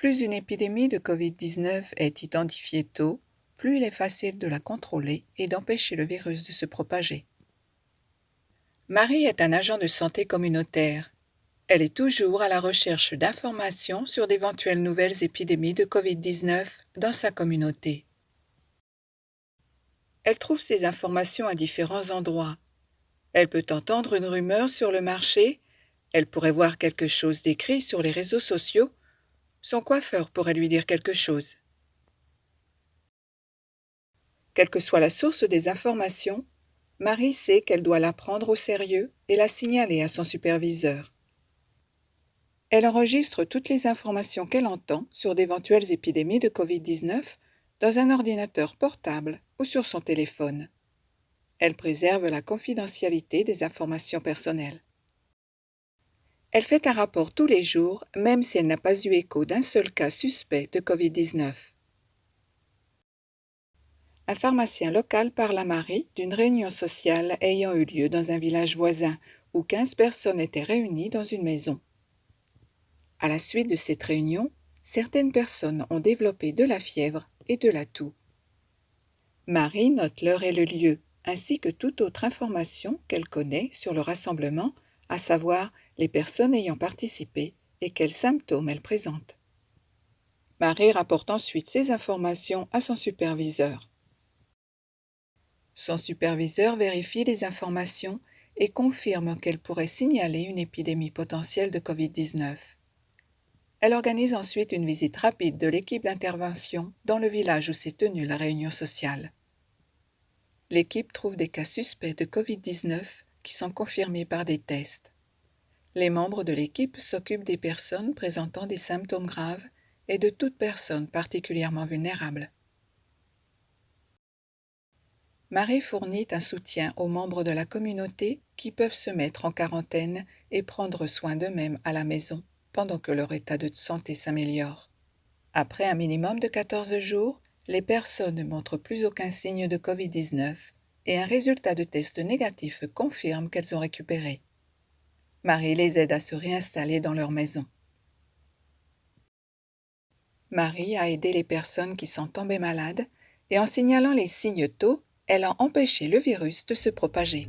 Plus une épidémie de Covid-19 est identifiée tôt, plus il est facile de la contrôler et d'empêcher le virus de se propager. Marie est un agent de santé communautaire. Elle est toujours à la recherche d'informations sur d'éventuelles nouvelles épidémies de Covid-19 dans sa communauté. Elle trouve ces informations à différents endroits. Elle peut entendre une rumeur sur le marché, elle pourrait voir quelque chose d'écrit sur les réseaux sociaux, son coiffeur pourrait lui dire quelque chose. Quelle que soit la source des informations, Marie sait qu'elle doit la prendre au sérieux et la signaler à son superviseur. Elle enregistre toutes les informations qu'elle entend sur d'éventuelles épidémies de Covid-19 dans un ordinateur portable ou sur son téléphone. Elle préserve la confidentialité des informations personnelles. Elle fait un rapport tous les jours, même si elle n'a pas eu écho d'un seul cas suspect de Covid-19. Un pharmacien local parle à Marie d'une réunion sociale ayant eu lieu dans un village voisin où 15 personnes étaient réunies dans une maison. À la suite de cette réunion, certaines personnes ont développé de la fièvre et de la toux. Marie note l'heure et le lieu, ainsi que toute autre information qu'elle connaît sur le rassemblement, à savoir les personnes ayant participé et quels symptômes elles présentent. Marie rapporte ensuite ces informations à son superviseur. Son superviseur vérifie les informations et confirme qu'elle pourrait signaler une épidémie potentielle de COVID-19. Elle organise ensuite une visite rapide de l'équipe d'intervention dans le village où s'est tenue la réunion sociale. L'équipe trouve des cas suspects de COVID-19 qui sont confirmés par des tests. Les membres de l'équipe s'occupent des personnes présentant des symptômes graves et de toute personne particulièrement vulnérable. Marie fournit un soutien aux membres de la communauté qui peuvent se mettre en quarantaine et prendre soin d'eux-mêmes à la maison pendant que leur état de santé s'améliore. Après un minimum de 14 jours, les personnes ne montrent plus aucun signe de Covid-19 et un résultat de test négatif confirme qu'elles ont récupéré. Marie les aide à se réinstaller dans leur maison. Marie a aidé les personnes qui sont tombées malades et en signalant les signes tôt, elle a empêché le virus de se propager.